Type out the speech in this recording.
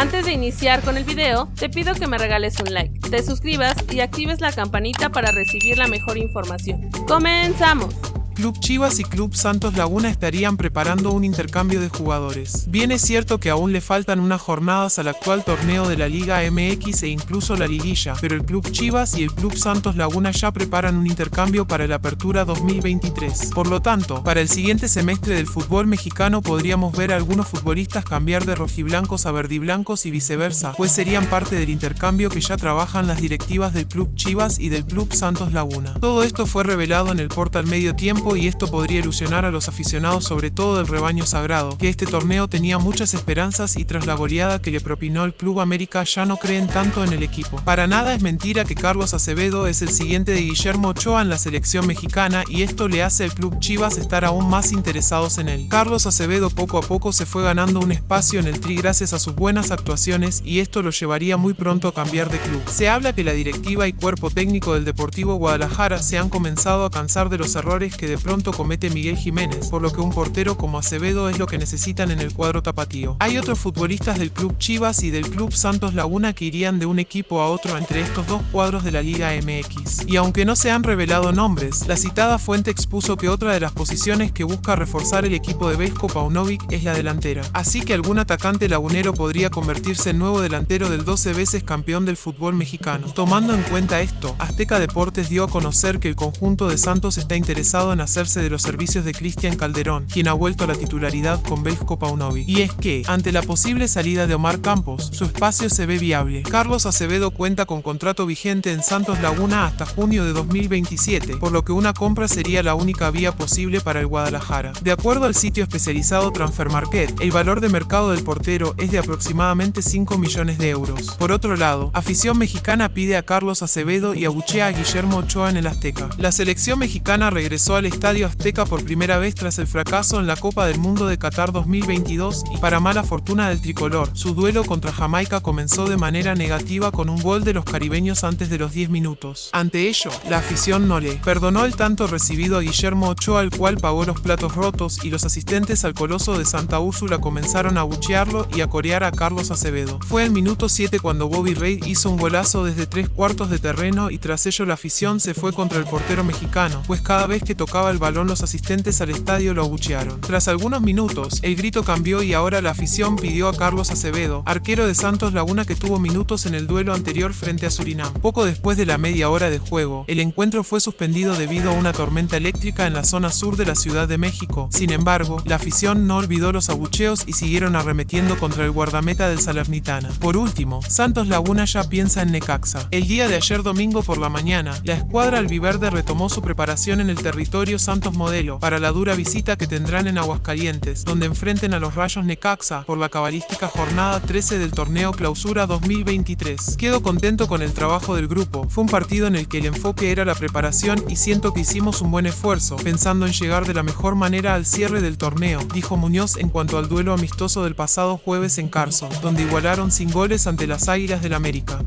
Antes de iniciar con el video, te pido que me regales un like, te suscribas y actives la campanita para recibir la mejor información. ¡Comenzamos! Club Chivas y Club Santos Laguna estarían preparando un intercambio de jugadores. Bien es cierto que aún le faltan unas jornadas al actual torneo de la Liga MX e incluso la liguilla, pero el Club Chivas y el Club Santos Laguna ya preparan un intercambio para la apertura 2023. Por lo tanto, para el siguiente semestre del fútbol mexicano podríamos ver a algunos futbolistas cambiar de rojiblancos a verdiblancos y viceversa, pues serían parte del intercambio que ya trabajan las directivas del Club Chivas y del Club Santos Laguna. Todo esto fue revelado en el portal Medio Tiempo y esto podría ilusionar a los aficionados sobre todo del rebaño sagrado, que este torneo tenía muchas esperanzas y tras la goleada que le propinó el Club América ya no creen tanto en el equipo. Para nada es mentira que Carlos Acevedo es el siguiente de Guillermo Ochoa en la selección mexicana y esto le hace al Club Chivas estar aún más interesados en él. Carlos Acevedo poco a poco se fue ganando un espacio en el Tri gracias a sus buenas actuaciones y esto lo llevaría muy pronto a cambiar de club. Se habla que la directiva y cuerpo técnico del Deportivo Guadalajara se han comenzado a cansar de los errores que de pronto comete Miguel Jiménez, por lo que un portero como Acevedo es lo que necesitan en el cuadro tapatío. Hay otros futbolistas del club Chivas y del club Santos Laguna que irían de un equipo a otro entre estos dos cuadros de la Liga MX. Y aunque no se han revelado nombres, la citada fuente expuso que otra de las posiciones que busca reforzar el equipo de Vesco Paunovic es la delantera. Así que algún atacante lagunero podría convertirse en nuevo delantero del 12 veces campeón del fútbol mexicano. Tomando en cuenta esto, Azteca Deportes dio a conocer que el conjunto de Santos está interesado en hacerse de los servicios de Cristian Calderón, quien ha vuelto a la titularidad con Belko Paunovic. Y es que, ante la posible salida de Omar Campos, su espacio se ve viable. Carlos Acevedo cuenta con contrato vigente en Santos Laguna hasta junio de 2027, por lo que una compra sería la única vía posible para el Guadalajara. De acuerdo al sitio especializado Transfer Market, el valor de mercado del portero es de aproximadamente 5 millones de euros. Por otro lado, afición mexicana pide a Carlos Acevedo y abuchea a Guillermo Ochoa en el Azteca. La selección mexicana regresó al estadio Azteca por primera vez tras el fracaso en la Copa del Mundo de Qatar 2022 y para mala fortuna del tricolor, su duelo contra Jamaica comenzó de manera negativa con un gol de los caribeños antes de los 10 minutos. Ante ello, la afición no le perdonó el tanto recibido a Guillermo Ochoa al cual pagó los platos rotos y los asistentes al Coloso de Santa Úrsula comenzaron a abuchearlo y a corear a Carlos Acevedo. Fue el minuto 7 cuando Bobby Reid hizo un golazo desde tres cuartos de terreno y tras ello la afición se fue contra el portero mexicano, pues cada vez que tocaba el balón los asistentes al estadio lo abuchearon. Tras algunos minutos, el grito cambió y ahora la afición pidió a Carlos Acevedo, arquero de Santos Laguna que tuvo minutos en el duelo anterior frente a Surinam. Poco después de la media hora de juego, el encuentro fue suspendido debido a una tormenta eléctrica en la zona sur de la Ciudad de México. Sin embargo, la afición no olvidó los abucheos y siguieron arremetiendo contra el guardameta del Salernitana. Por último, Santos Laguna ya piensa en Necaxa. El día de ayer domingo por la mañana, la escuadra albiverde retomó su preparación en el territorio Santos modelo para la dura visita que tendrán en Aguascalientes, donde enfrenten a los Rayos Necaxa por la cabalística jornada 13 del torneo Clausura 2023. Quedo contento con el trabajo del grupo, fue un partido en el que el enfoque era la preparación y siento que hicimos un buen esfuerzo, pensando en llegar de la mejor manera al cierre del torneo, dijo Muñoz en cuanto al duelo amistoso del pasado jueves en Carson, donde igualaron sin goles ante las Águilas del América.